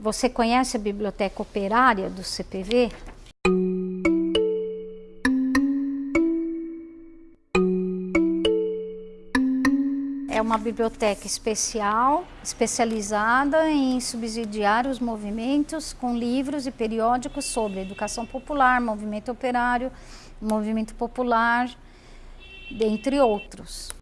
Você conhece a Biblioteca Operária do CPV? É uma biblioteca especial, especializada em subsidiar os movimentos com livros e periódicos sobre educação popular, movimento operário, movimento popular, dentre outros.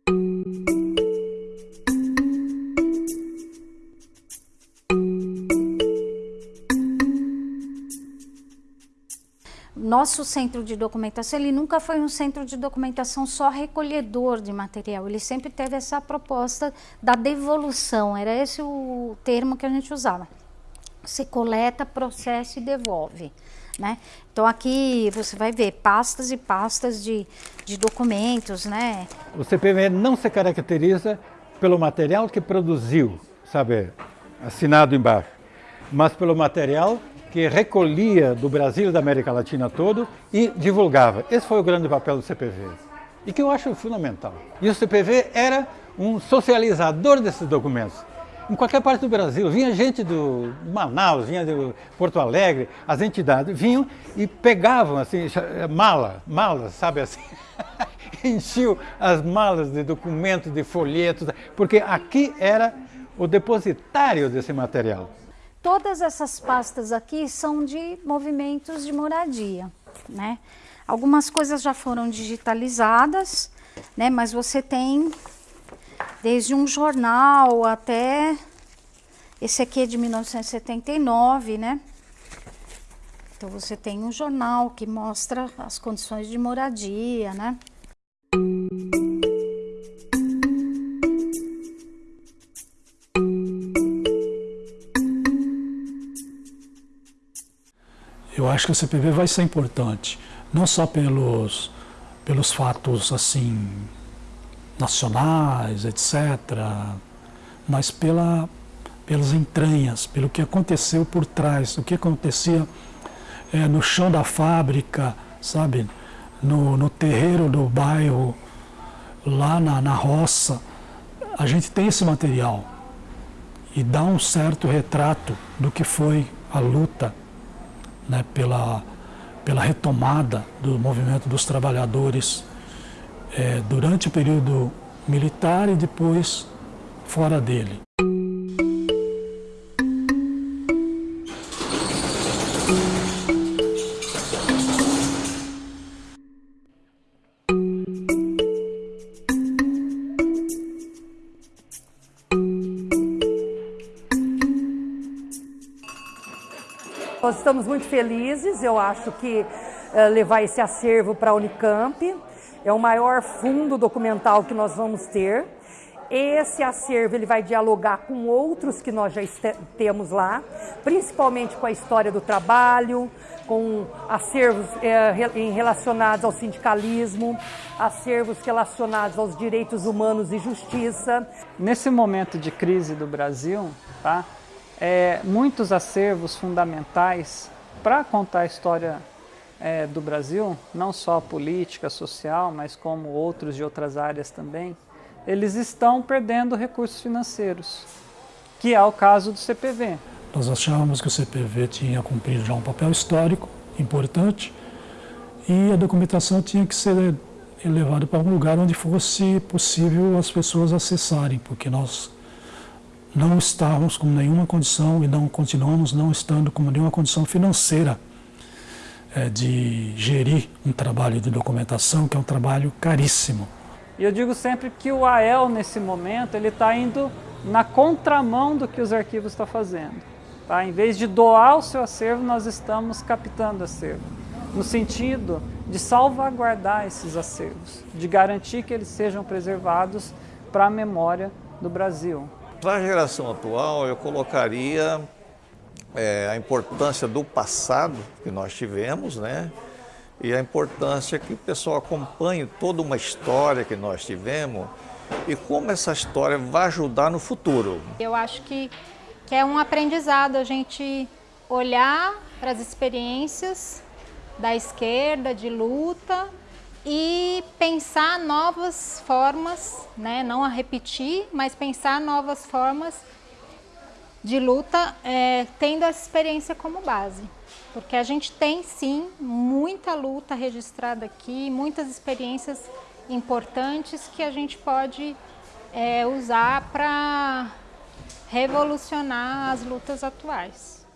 Nosso centro de documentação, ele nunca foi um centro de documentação só recolhedor de material, ele sempre teve essa proposta da devolução, era esse o termo que a gente usava. Você coleta, processa e devolve. Né? Então aqui você vai ver pastas e pastas de, de documentos. Né? O CPV não se caracteriza pelo material que produziu, sabe, assinado embaixo, mas pelo material que recolhia do Brasil e da América Latina todo e divulgava. Esse foi o grande papel do CPV e que eu acho fundamental. E o CPV era um socializador desses documentos. Em qualquer parte do Brasil, vinha gente do Manaus, vinha de Porto Alegre, as entidades vinham e pegavam assim, mala, malas, sabe assim, enchiam as malas de documentos, de folhetos, porque aqui era o depositário desse material. Todas essas pastas aqui são de movimentos de moradia, né? Algumas coisas já foram digitalizadas, né? Mas você tem desde um jornal até esse aqui é de 1979, né? Então você tem um jornal que mostra as condições de moradia, né? Acho que o CPV vai ser importante, não só pelos, pelos fatos assim nacionais, etc., mas pela, pelas entranhas, pelo que aconteceu por trás, o que acontecia é, no chão da fábrica, sabe, no, no terreiro do bairro, lá na, na roça. A gente tem esse material e dá um certo retrato do que foi a luta né, pela, pela retomada do movimento dos trabalhadores é, durante o período militar e depois fora dele. Nós estamos muito felizes, eu acho que uh, levar esse acervo para a Unicamp é o maior fundo documental que nós vamos ter. Esse acervo ele vai dialogar com outros que nós já temos lá, principalmente com a história do trabalho, com acervos eh, relacionados ao sindicalismo, acervos relacionados aos direitos humanos e justiça. Nesse momento de crise do Brasil, tá? É, muitos acervos fundamentais para contar a história é, do Brasil, não só política, social, mas como outros de outras áreas também, eles estão perdendo recursos financeiros, que é o caso do CPV. Nós achávamos que o CPV tinha cumprido já um papel histórico importante e a documentação tinha que ser levada para um lugar onde fosse possível as pessoas acessarem, porque nós não estávamos com nenhuma condição e não continuamos não estando com nenhuma condição financeira é, de gerir um trabalho de documentação que é um trabalho caríssimo. E eu digo sempre que o AEL nesse momento ele está indo na contramão do que os arquivos estão fazendo. Tá? Em vez de doar o seu acervo, nós estamos captando acervo, no sentido de salvaguardar esses acervos, de garantir que eles sejam preservados para a memória do Brasil. Para a geração atual, eu colocaria é, a importância do passado que nós tivemos, né? E a importância que o pessoal acompanhe toda uma história que nós tivemos e como essa história vai ajudar no futuro. Eu acho que, que é um aprendizado a gente olhar para as experiências da esquerda, de luta, e pensar novas formas, né? não a repetir, mas pensar novas formas de luta é, tendo essa experiência como base. Porque a gente tem sim muita luta registrada aqui, muitas experiências importantes que a gente pode é, usar para revolucionar as lutas atuais.